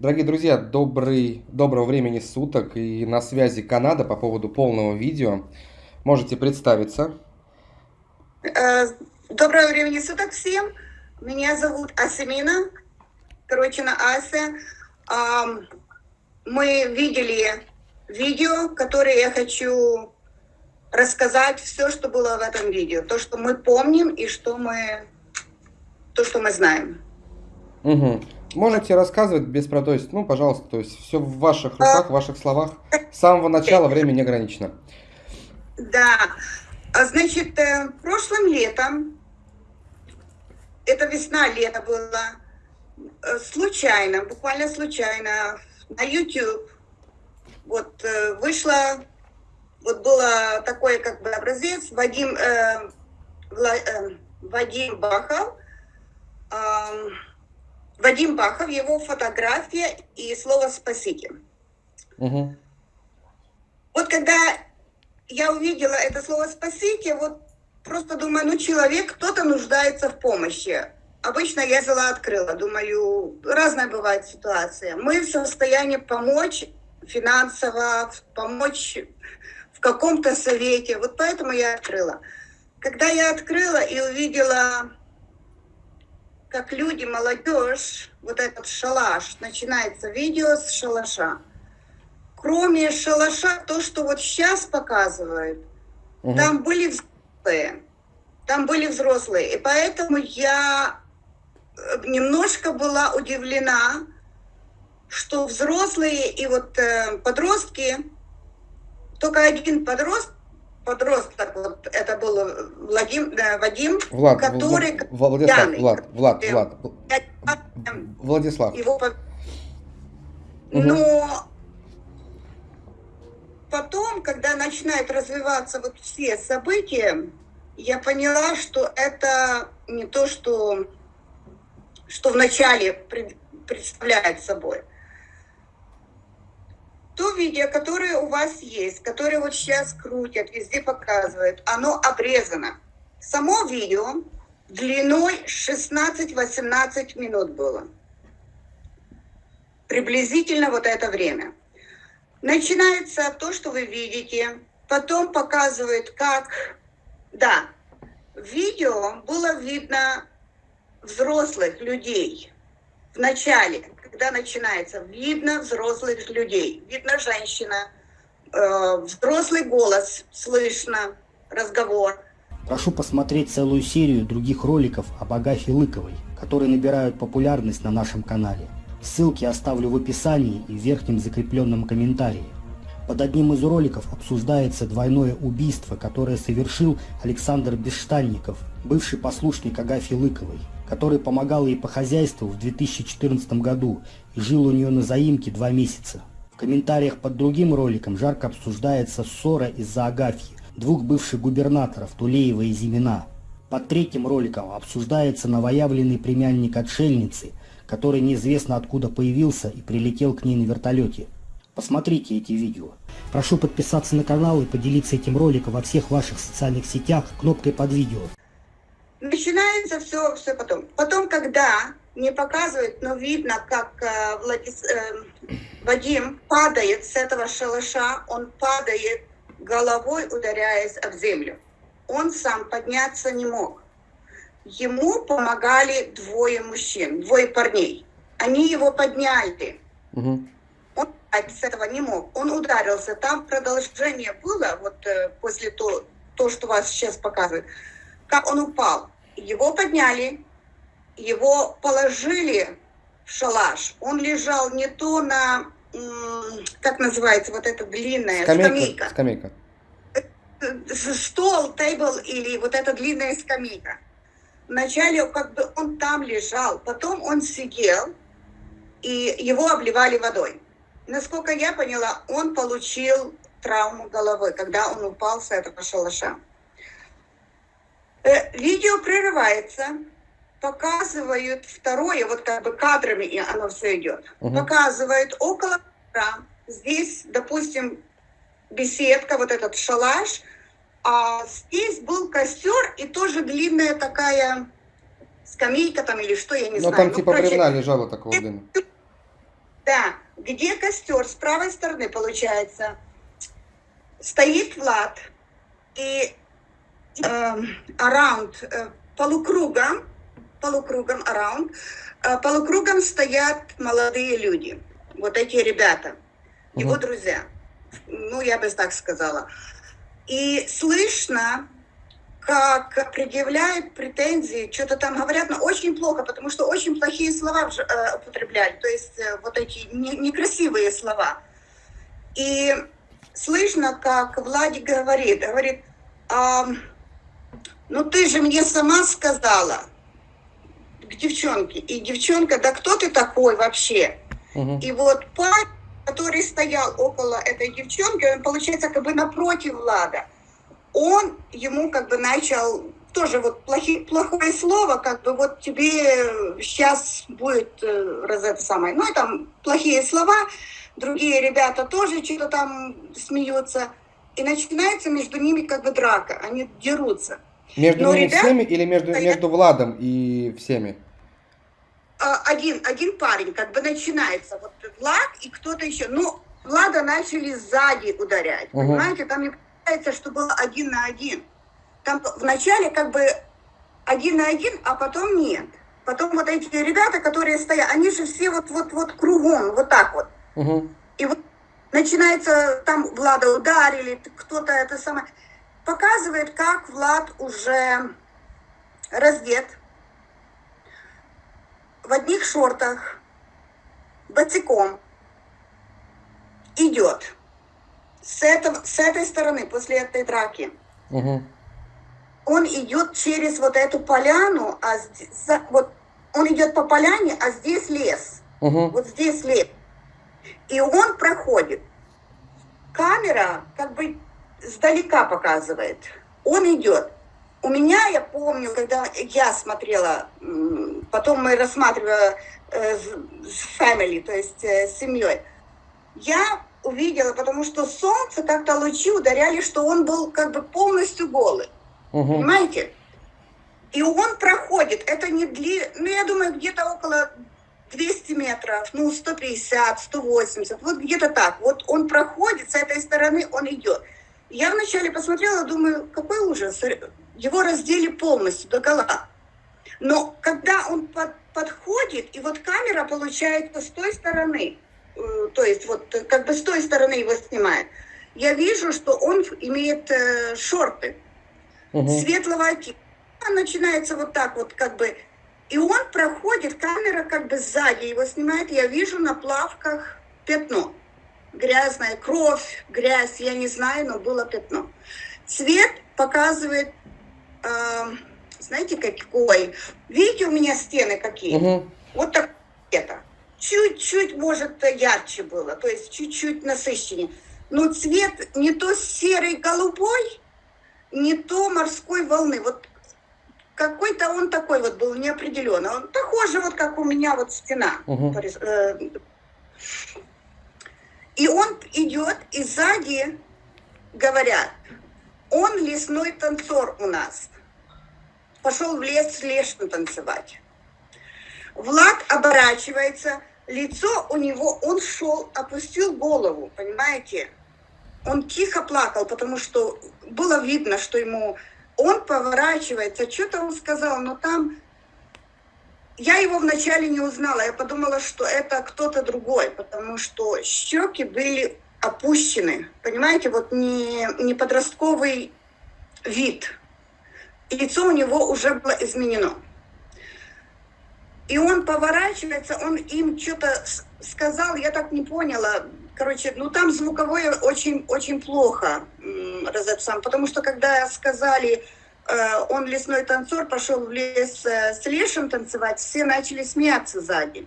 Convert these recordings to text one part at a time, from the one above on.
Дорогие друзья, добрый, доброго времени суток и на связи Канада по поводу полного видео. Можете представиться. Э, доброго времени суток всем. Меня зовут Асемина, короче, на Ася. Мы видели видео, которое я хочу рассказать все, что было в этом видео. То, что мы помним и что мы, то, что мы знаем. Угу. Можете рассказывать без про, то есть, ну, пожалуйста, то есть все в ваших руках, в ваших словах. С самого начала время не ограничено. Да. А, значит, э, прошлым летом, это весна-лето было, э, случайно, буквально случайно, на YouTube, вот э, вышла, вот было такой как бы образец, Вадим, э, Вла, э, Вадим Бахов, э, Вадим Бахов, его фотография и слово «спасите». Угу. Вот когда я увидела это слово «спасите», вот просто думаю, ну человек, кто-то нуждается в помощи. Обычно я взяла, открыла, думаю, разная бывает ситуация. Мы в состоянии помочь финансово, помочь в каком-то совете. Вот поэтому я открыла. Когда я открыла и увидела как люди, молодежь, вот этот шалаш, начинается видео с шалаша. Кроме шалаша, то, что вот сейчас показывают, угу. там были взрослые, там были взрослые. И поэтому я э, немножко была удивлена, что взрослые и вот э, подростки, только один подросток, подросток, вот это был Владим, э, Вадим, Влад, который... Владислав, пьяный, Влад, Влад, Влад, Владислав. Его... Угу. Но потом, когда начинают развиваться вот все события, я поняла, что это не то, что, что вначале представляет собой то видео, которое у вас есть, которое вот сейчас крутят, везде показывают, оно обрезано. Само видео длиной 16-18 минут было. Приблизительно вот это время. Начинается то, что вы видите, потом показывают, как... Да, видео было видно взрослых людей в начале, когда начинается, видно взрослых людей, видно женщина, э, взрослый голос, слышно разговор. Прошу посмотреть целую серию других роликов об Агафе Лыковой, которые набирают популярность на нашем канале. Ссылки оставлю в описании и в верхнем закрепленном комментарии. Под одним из роликов обсуждается двойное убийство, которое совершил Александр Бесштанников, бывший послушник Агафьи Лыковой который помогал ей по хозяйству в 2014 году и жил у нее на заимке два месяца. В комментариях под другим роликом жарко обсуждается ссора из-за Агафьи, двух бывших губернаторов Тулеева и Зимина. Под третьим роликом обсуждается новоявленный племянник отшельницы, который неизвестно откуда появился и прилетел к ней на вертолете. Посмотрите эти видео. Прошу подписаться на канал и поделиться этим роликом во всех ваших социальных сетях кнопкой под видео. Начинается все, все потом. Потом, когда не показывают, но видно, как э, Владис, э, Вадим падает с этого шалаша, он падает головой, ударяясь об землю. Он сам подняться не мог. Ему помогали двое мужчин, двое парней. Они его подняли. Угу. Он с этого не мог. Он ударился. Там продолжение было, вот э, после того, то, что вас сейчас показывают как он упал. Его подняли, его положили в шалаш. Он лежал не то на, как называется, вот эта длинная скамейка. Скамейка. скамейка. Стол, тейбл или вот эта длинная скамейка. Вначале как бы он там лежал, потом он сидел, и его обливали водой. Насколько я поняла, он получил травму головы, когда он упал с этого шалаша. Э, видео прерывается, показывают второе, вот как бы кадрами оно все идет. Угу. Показывают около здесь, допустим, беседка, вот этот шалаш, а здесь был костер и тоже длинная такая скамейка там или что, я не ну, знаю. Там ну, типа короче, бревна лежало такого длинного. Да, где костер? С правой стороны, получается, стоит Влад, и э, around, э, полукругом, полукругом, around, э, полукругом стоят молодые люди, вот эти ребята, его Мгм. друзья, ну, я бы так сказала. И слышно, как предъявляют претензии, что-то там говорят, но очень плохо, потому что очень плохие слова э, употребляли, то есть э, вот эти не- некрасивые слова. И слышно, как Владик говорит, говорит, «Ам, ну ты же мне сама сказала к девчонке. И девчонка, да кто ты такой вообще? Мгм. И вот парень, который стоял около этой девчонки, он, получается, как бы напротив Влада, он ему как бы начал тоже вот плохи- плохое слово, как бы вот тебе сейчас будет э, раз это самое. Ну и там плохие слова, другие ребята тоже что-то там смеются. И начинается между ними как бы драка, они дерутся. Между Но ними ребят- всеми или между, между Владом и всеми? А, один, один парень, как бы начинается, вот Влад и кто-то еще. Ну, Влада начали сзади ударять, Мгм. понимаете? Там не получается, что было один на один. Там вначале как бы один на один, а потом нет. Потом вот эти ребята, которые стоят, они же все вот, вот, вот кругом, вот так вот. Мгм. И вот начинается, там Влада ударили, кто-то это самое. Показывает, как Влад уже раздет, в одних шортах, босиком, идет. С, этого, с этой стороны, после этой драки. Мгм. Он идет через вот эту поляну, а здесь, вот он идет по поляне, а здесь лес. Мгм. Вот здесь лес. И он проходит. Камера как бы сдалека показывает. Он идет. У меня, я помню, когда я смотрела, потом мы рассматривали э, с family, то есть э, с семьей, я увидела, потому что солнце как-то лучи ударяли, что он был как бы полностью голый. Мгм. Понимаете? И он проходит, это не дли... ну, я думаю, где-то около 200 метров, ну, 150, 180, вот где-то так. Вот он проходит, с этой стороны он идет. Я вначале посмотрела, думаю, какой ужас, его раздели полностью до гола. Но когда он под- подходит, и вот камера получается с той стороны, то есть вот э, как бы с той стороны его снимает, я вижу, что он имеет э, шорты Мгм. светлого оттенка. Начинается вот так вот как бы. И он проходит, камера как бы сзади его снимает. Я вижу на плавках пятно. Грязная кровь, грязь, я не знаю, но было пятно. Цвет показывает, эм, знаете, какой? Видите, у меня стены какие? Мгм. Вот так это. Чуть-чуть, может, ярче было, то есть чуть-чуть насыщеннее. Но цвет не то серый голубой, не то морской волны. Вот какой-то он такой вот был неопределенный. Он похоже, вот как у меня вот стена. Э, И он идет, и сзади говорят, он лесной танцор у нас. Пошел в лес с лешим танцевать. Влад оборачивается, лицо у него, он шел, опустил голову, понимаете? Он тихо плакал, потому что было видно, что ему... Он поворачивается, что-то он сказал, но там... Я его вначале не узнала, я подумала, что это кто-то другой, потому что щеки были опущены, понимаете, вот не, не подростковый вид. Лицо у него уже было изменено. И он поворачивается, он им что-то сказал, я так не поняла. Короче, ну там звуковое очень, очень плохо, Розет сам, потому что когда сказали, э, он лесной танцор, пошел в лес э, с лешим танцевать, все начали смеяться сзади.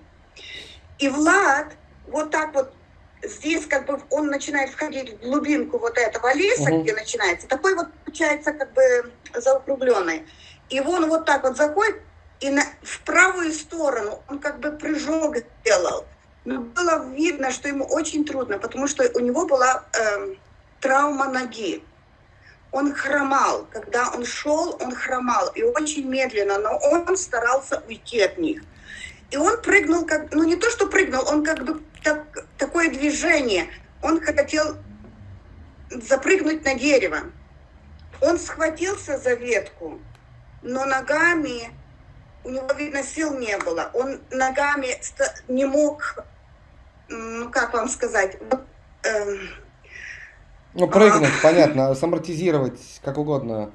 И Влад вот так вот здесь как бы он начинает входить в глубинку вот этого леса, Мгм. где начинается, такой вот получается как бы заокругленный. И он вот так вот заходит, и на, в правую сторону он как бы прыжок сделал. Но было видно, что ему очень трудно, потому что у него была эм, травма ноги. Он хромал. Когда он шел, он хромал. И очень медленно, но он старался уйти от них. И он прыгнул, как, ну не то, что прыгнул, он как бы так такое движение. Он хотел запрыгнуть на дерево. Он схватился за ветку, но ногами, у него, видно, сил не было. Он ногами не мог, ну, как вам сказать, э, ну, прыгнуть, а, понятно, самортизировать, как угодно.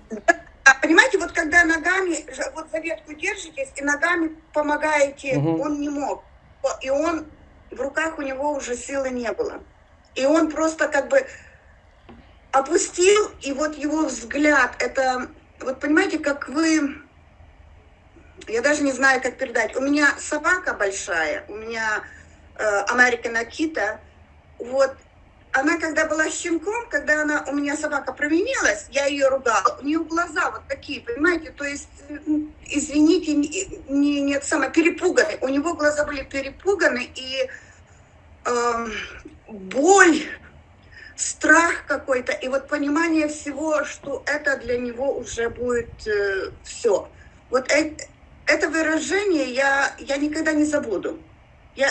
А понимаете, вот когда ногами, вот за ветку держитесь и ногами помогаете, угу. он не мог. И он, в руках у него уже силы не было. И он просто как бы опустил, и вот его взгляд, это, вот понимаете, как вы, я даже не знаю, как передать. У меня собака большая, у меня э, American Akita, вот, она когда была щенком, когда она, у меня собака променилась, я ее ругала, у нее глаза вот такие, понимаете, то есть, извините, не, не, не самое, перепуганы, у него глаза были перепуганы, и э, боль, страх какой-то, и вот понимание всего, что это для него уже будет э, все. Вот это, это выражение я, я никогда не забуду. Я,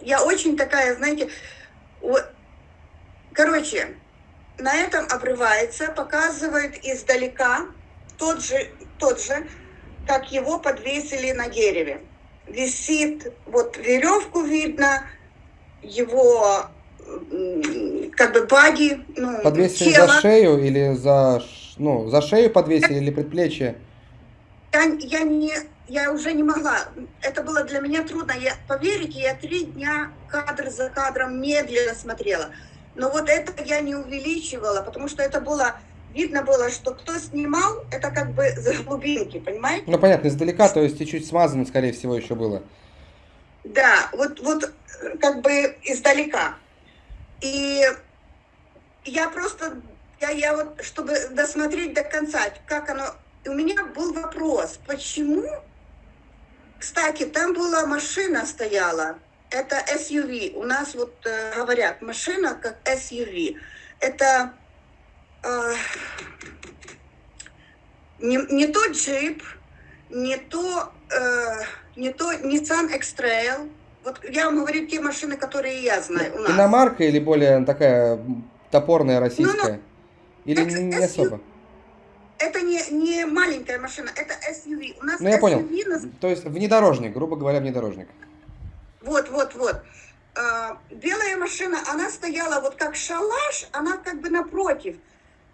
я очень такая, знаете, вот, короче, на этом обрывается, показывает издалека тот же, тот же, как его подвесили на дереве. Висит, вот веревку видно, его как бы баги, ну, Подвесили тело. за шею или за, ну, за шею подвесили или предплечье? Я, я не, я уже не могла. Это было для меня трудно. Я, поверите, я три дня кадр за кадром медленно смотрела. Но вот это я не увеличивала, потому что это было, видно было, что кто снимал, это как бы за глубинки, понимаете? Ну, понятно, издалека, то есть чуть-чуть смазано, скорее всего, еще было. Да, вот, вот как бы издалека. И я просто, я, я вот, чтобы досмотреть до конца, как оно... У меня был вопрос, почему... Кстати, там была машина стояла, это SUV. У нас вот э, говорят, машина как SUV. Это э, не, не то джип, не то, э, не то Nissan X-Trail, вот я вам говорю те машины, которые я знаю у нас. Иномарка или более такая топорная российская? Ну, ну, или не, не особо? Это не, не маленькая машина, это SUV. У нас ну, я SUV понял. На... То есть внедорожник, грубо говоря, внедорожник. Вот, вот, вот. А, белая машина, она стояла вот как шалаш, она как бы напротив.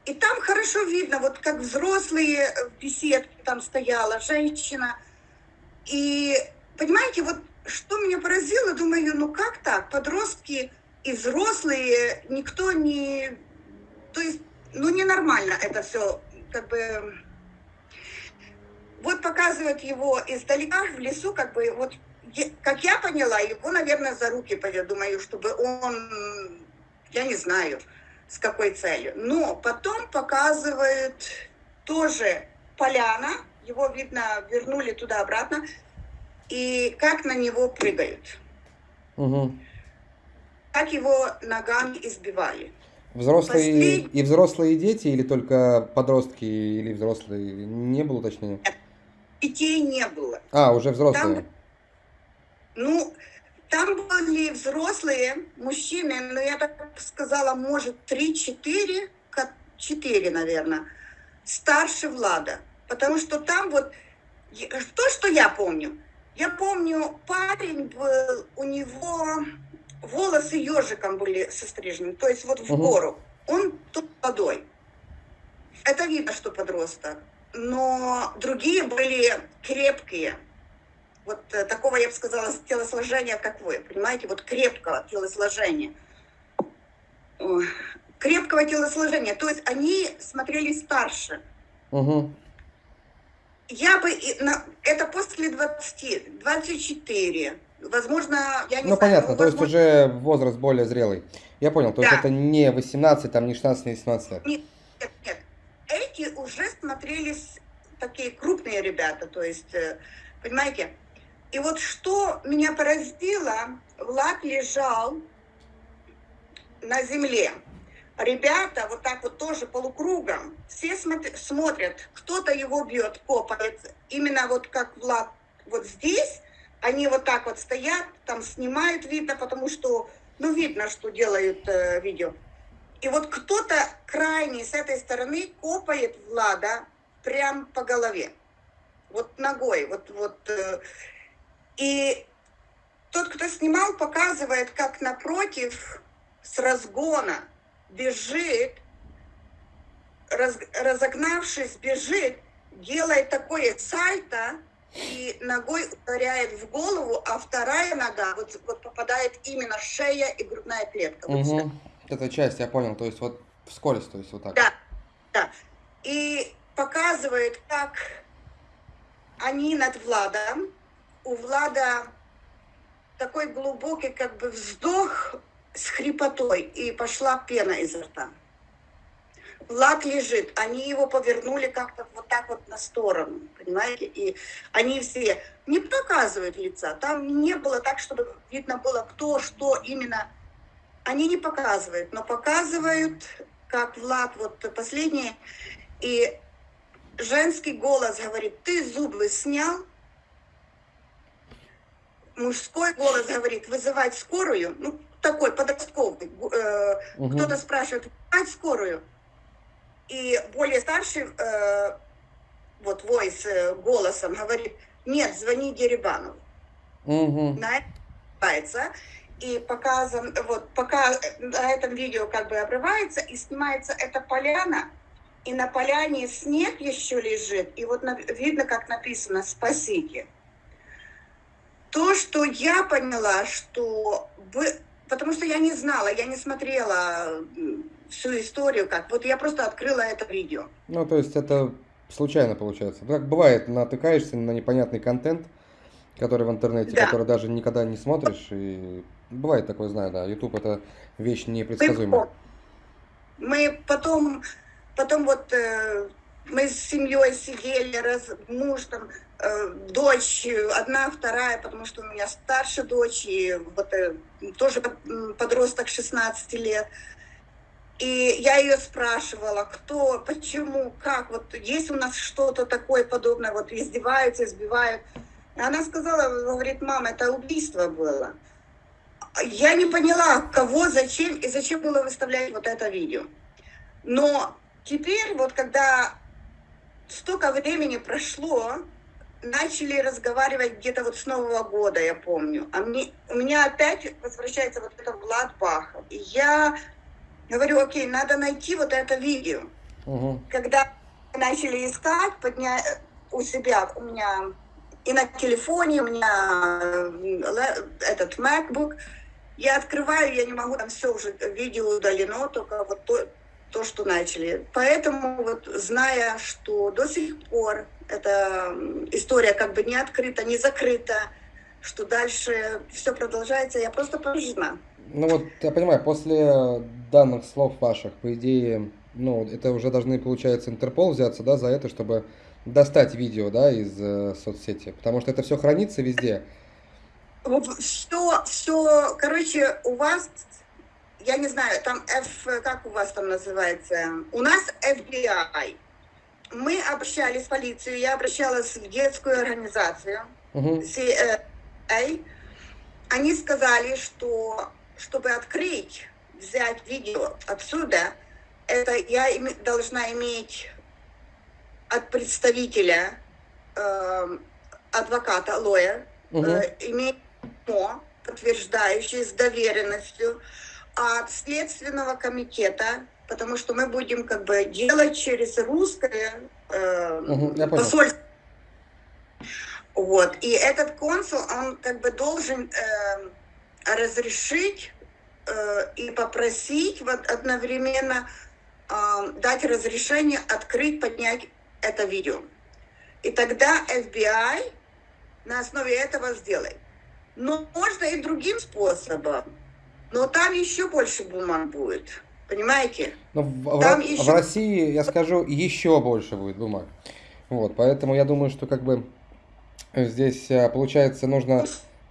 И там хорошо видно, вот как взрослые в беседке там стояла, женщина. И, понимаете, вот что меня поразило, думаю, ну как так, подростки и взрослые, никто не... То есть, ну ненормально это все, как бы... Вот показывают его издалека в лесу, как бы, вот, как я поняла, его, наверное, за руки поведут, думаю, чтобы он, я не знаю, с какой целью. Но потом показывают тоже поляна, его, видно, вернули туда-обратно, и как на него прыгают. Угу. Как его ногами избивали. Взрослые Послед... и взрослые дети или только подростки или взрослые? Не было уточнения? Детей не было. А, уже взрослые. Там, ну, там были взрослые мужчины, но я так сказала, может, 3-4, 4, наверное, старше Влада. Потому что там вот, то, что я помню, я помню, парень был, у него волосы ежиком были сострижены, то есть вот в гору. Он тут водой. Это видно, что подросток. Но другие были крепкие. Вот э, такого, я бы сказала, телосложения, как вы. Понимаете, вот крепкого телосложения. Крепкого телосложения. То есть они смотрели старше. Угу я бы, это после 20, 24, возможно, я не Ну, знаю, понятно, ну, то есть уже возраст более зрелый. Я понял, то да. есть это не 18, там не 16, не 17 лет. Нет, нет, нет. Эти уже смотрелись такие крупные ребята, то есть, э, понимаете? И вот что меня поразило, Влад лежал на земле ребята вот так вот тоже полукругом, все смотрят, смотрят кто-то его бьет, копает, именно вот как Влад вот здесь, они вот так вот стоят, там снимают, видно, потому что Ну, видно, что делают э, видео. И вот кто-то крайний с этой стороны копает Влада прям по голове. Вот ногой. Вот, вот, э, и тот, кто снимал, показывает, как напротив с разгона бежит, раз, разогнавшись, бежит, делает такое сальто и ногой ударяет в голову, а вторая нога вот, вот попадает именно шея и грудная клетка. Угу. Вот Эта часть, я понял, то есть вот вскользь, то есть вот так. Да, да. И показывает, как они над Владом, у Влада такой глубокий как бы вздох с хрипотой, и пошла пена изо рта. Влад лежит, они его повернули как-то вот так вот на сторону, понимаете, и они все не показывают лица, там не было так, чтобы видно было, кто, что именно, они не показывают, но показывают, как Влад, вот последний, и женский голос говорит, ты зубы снял, мужской голос говорит, вызывать скорую, ну, такой подростковый, э, угу. кто-то спрашивает, вызывать скорую, и более старший, э, вот, войс э, голосом говорит, нет, звони Дерибанову. Угу. На это и показан, вот, пока на этом видео как бы обрывается, и снимается эта поляна, и на поляне снег еще лежит, и вот на, видно, как написано «спасите». То, что я поняла, что... Вы, потому что я не знала, я не смотрела всю историю как. Вот я просто открыла это видео. Ну, то есть это случайно получается. Так бывает, натыкаешься на непонятный контент, который в интернете, да. который даже никогда не смотришь. И бывает такое, знаю, да. YouTube это вещь непредсказуемая. Мы потом, потом вот э, мы с семьей сидели, раз, муж там, э, дочь, одна, вторая, потому что у меня старшая дочь, и вот э, тоже подросток 16 лет. И я ее спрашивала, кто, почему, как, вот есть у нас что-то такое подобное, вот издеваются, избивают. Она сказала, говорит, мама, это убийство было. Я не поняла, кого, зачем и зачем было выставлять вот это видео. Но теперь, вот когда столько времени прошло, начали разговаривать где-то вот с Нового года, я помню. А мне, у меня опять возвращается вот это Влад Бахов. И я Говорю, окей, надо найти вот это видео. Угу. Когда начали искать, подня... у себя, у меня и на телефоне, у меня э, этот MacBook, я открываю, я не могу, там все уже, видео удалено, только вот то, то, что начали. Поэтому вот зная, что до сих пор эта история как бы не открыта, не закрыта, что дальше все продолжается, я просто поражена. Ну вот, я понимаю, после данных слов ваших, по идее, ну, это уже должны, получается, Интерпол взяться, да, за это, чтобы достать видео, да, из э, соцсети, потому что это все хранится везде. Все, все, короче, у вас, я не знаю, там F, как у вас там называется, у нас FBI. Мы обращались в полицию, я обращалась в детскую организацию, угу. CIA. Они сказали, что чтобы открыть, взять видео отсюда, это я должна иметь от представителя, э, адвоката, лоя, угу. э, иметь письмо, подтверждающее с доверенностью от Следственного комитета, потому что мы будем как бы делать через русское э, угу, посольство. Вот. И этот консул, он как бы должен э, разрешить э, и попросить вот одновременно э, дать разрешение открыть, поднять это видео. И тогда FBI на основе этого сделает. Но можно и другим способом. Но там еще больше бумаг будет. Понимаете? Но в, там в, еще... в России, я скажу, еще больше будет бумаг. Вот, поэтому я думаю, что как бы здесь э, получается нужно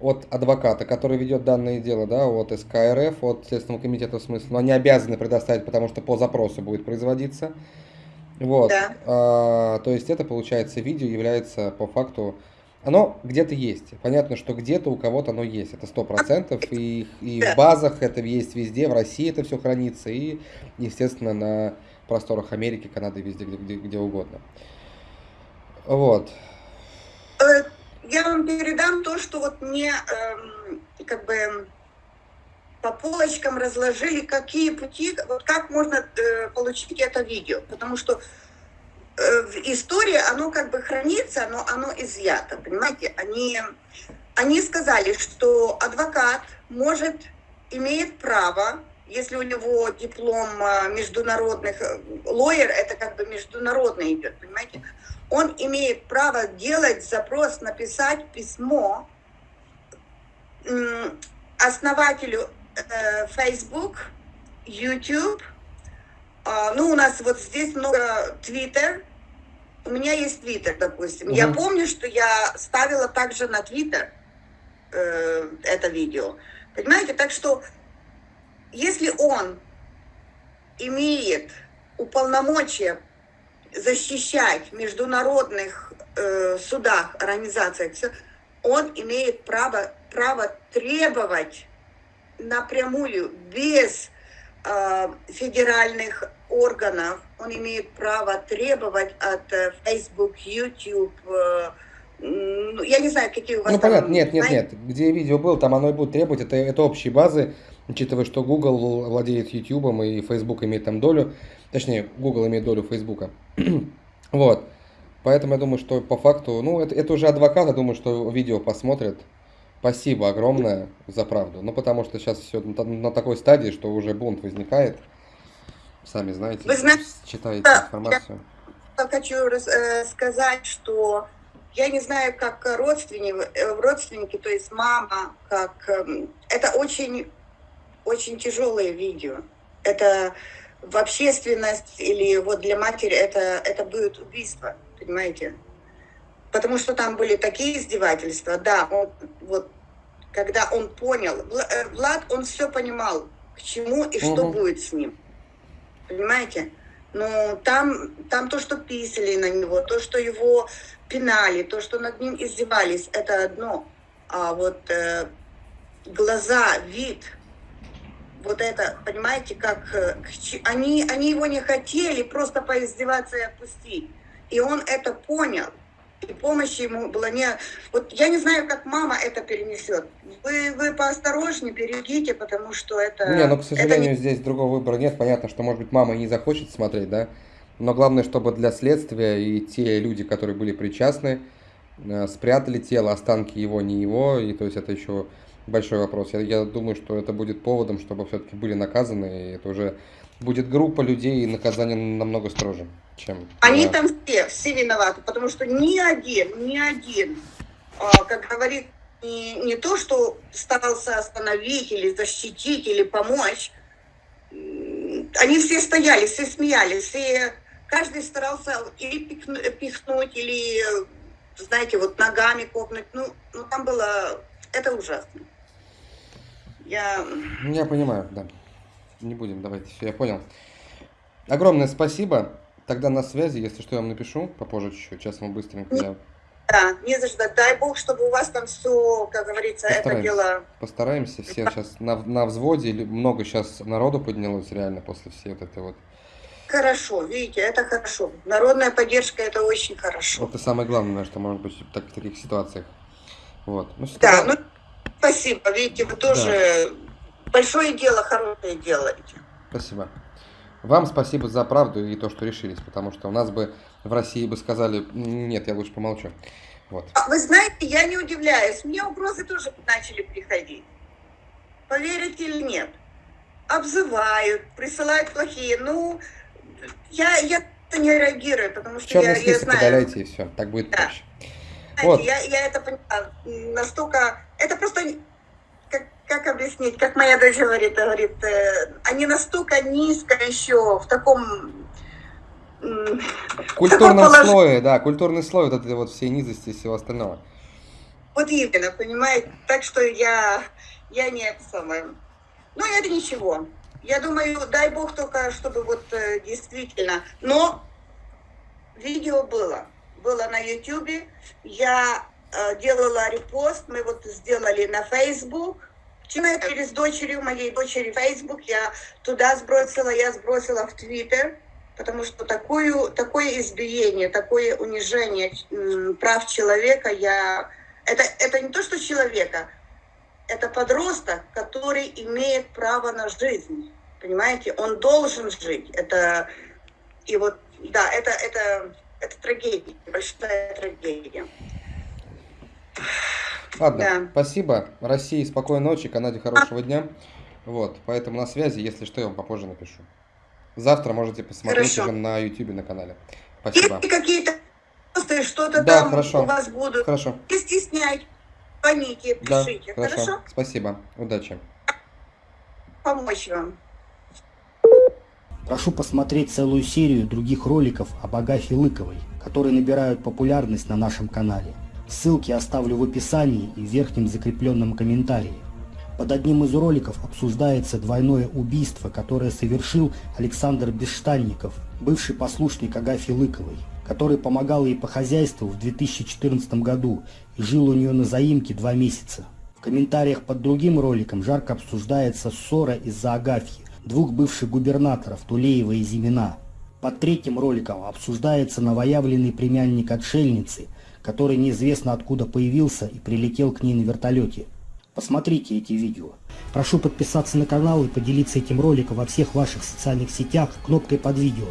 от адвоката, который ведет данное дело, да, от СКРФ, от Следственного комитета, в смысле, но они обязаны предоставить, потому что по запросу будет производиться. Вот. Да. А, то есть это, получается, видео является по факту оно где-то есть. Понятно, что где-то у кого-то оно есть, это сто процентов, и, и в базах это есть везде, в России это все хранится, и, естественно, на просторах Америки, Канады, везде, где, где, где угодно. Вот. Э, я вам передам то, что вот мне эм, как бы по полочкам разложили, какие пути, вот как можно э, получить это видео. Потому что э, в истории оно как бы хранится, но оно изъято, понимаете? Они, они сказали, что адвокат может, имеет право, если у него диплом э, международных, э, лоер, это как бы международный идет, понимаете? Он имеет право делать запрос, написать письмо основателю Э, Facebook, YouTube. А, ну, у нас вот здесь много Twitter. У меня есть Twitter, допустим. Угу. Я помню, что я ставила также на Twitter э, это видео. Понимаете? Так что, если он имеет уполномочия защищать в международных э, судах, организациях, все, он имеет право, право требовать напрямую, без э, федеральных органов, он имеет право требовать от э, Facebook, YouTube, э, ну, я не знаю, какие у вас Ну, там, понятно, нет, нет, нет. Где видео было, там оно и будет требовать. Это, это общие базы, учитывая, что Google владеет YouTube и Facebook имеет там долю. Точнее, Google имеет долю Facebook. вот. Поэтому я думаю, что по факту, ну, это, это уже адвокат, я думаю, что видео посмотрят, Спасибо огромное за правду. Ну, потому что сейчас все на, такой стадии, что уже бунт возникает. Сами знаете, Вы знаете читаете информацию. Я хочу э, сказать, что я не знаю, как родственники, э, родственники, то есть мама, как... Эм, это очень, очень тяжелое видео. Это в общественность или вот для матери это, это будет убийство, понимаете? потому что там были такие издевательства. Да, он, вот, когда он понял, э, Влад, он все понимал, к чему и что угу. будет с ним. Понимаете? Но там, там то, что писали на него, то, что его пинали, то, что над ним издевались, это одно. А вот э, глаза, вид, вот это, понимаете, как э, они, они его не хотели просто поиздеваться и отпустить. И он это понял и помощи ему было не... Вот я не знаю, как мама это перенесет. Вы, вы поосторожнее, берегите, потому что это... Не, ну, к сожалению, не... здесь другого выбора нет. Понятно, что, может быть, мама не захочет смотреть, да? Но главное, чтобы для следствия и те люди, которые были причастны, э, спрятали тело, останки его, не его. И то есть это еще большой вопрос. Я, я думаю, что это будет поводом, чтобы все-таки были наказаны. И это уже будет группа людей, и наказание намного строже, чем... Они там все, все виноваты, потому что ни один, ни один, а, как говорит, не, не то, что старался остановить или защитить, или помочь, они все стояли, все смеялись, все, каждый старался или пихнуть, или, знаете, вот ногами копнуть. Ну, ну там было, это ужасно. Я... Я понимаю, да не будем, давайте, все, я понял. Огромное спасибо. Тогда на связи, если что, я вам напишу попозже чуть-чуть. Сейчас мы быстренько. Я... Да, не за что. Дай бог, чтобы у вас там все, как говорится, это дело... Постараемся. Все сейчас на, на взводе. Много сейчас народу поднялось реально после всей вот этой вот... Хорошо, видите, это хорошо. Народная поддержка, это очень хорошо. Это самое главное, что может быть в таких ситуациях. Вот. Ну, да, ну, спасибо. Видите, вы тоже... Да большое дело, хорошее делаете. Спасибо. Вам спасибо за правду и то, что решились, потому что у нас бы в России бы сказали, нет, я лучше помолчу. Вот. А вы знаете, я не удивляюсь, мне угрозы тоже начали приходить. Поверите или нет? Обзывают, присылают плохие. Ну, я, я не реагирую, потому что Черный я, я знаю. удаляйте и все, так будет да. проще. Знаете, вот. я, я это поняла. Настолько... Это просто как объяснить, как моя дочь говорит, говорит, э, они настолько низко еще в таком культурном положении. слое, да, культурный слой вот этой вот всей низости и всего остального. Вот именно, понимаете, так что я, я не это самое. Ну, это ничего. Я думаю, дай бог только, чтобы вот э, действительно. Но видео было. Было на ютюбе. Я делала репост, мы вот сделали на Facebook. Через дочерью моей дочери Facebook я туда сбросила, я сбросила в Твиттер, потому что такую, такое избиение, такое унижение прав человека я... Это, это не то, что человека, это подросток, который имеет право на жизнь. Понимаете? Он должен жить. Это и вот, да, это, это, это трагедия, большая трагедия. Ладно, Да. спасибо. России спокойной ночи, Канаде хорошего дня. Вот, поэтому на связи, если что, я вам попозже напишу. Завтра можете посмотреть Хорошо. уже на YouTube на канале. Спасибо. Если какие-то вопросы, что-то Да, там хорошо. у вас будут, Хорошо. не стесняйтесь, звоните, Да, пишите. хорошо. Хорошо? Спасибо. Удачи. Помочь вам. Прошу посмотреть целую серию других роликов об Агафье Лыковой, которые набирают популярность на нашем канале. Ссылки оставлю в описании и в верхнем закрепленном комментарии. Под одним из роликов обсуждается двойное убийство, которое совершил Александр Бесштанников, бывший послушник Агафьи Лыковой, который помогал ей по хозяйству в 2014 году и жил у нее на заимке два месяца. В комментариях под другим роликом жарко обсуждается ссора из-за Агафьи, двух бывших губернаторов Тулеева и Зимина. Под третьим роликом обсуждается новоявленный племянник отшельницы, который неизвестно откуда появился и прилетел к ней на вертолете. Посмотрите эти видео. Прошу подписаться на канал и поделиться этим роликом во всех ваших социальных сетях кнопкой под видео.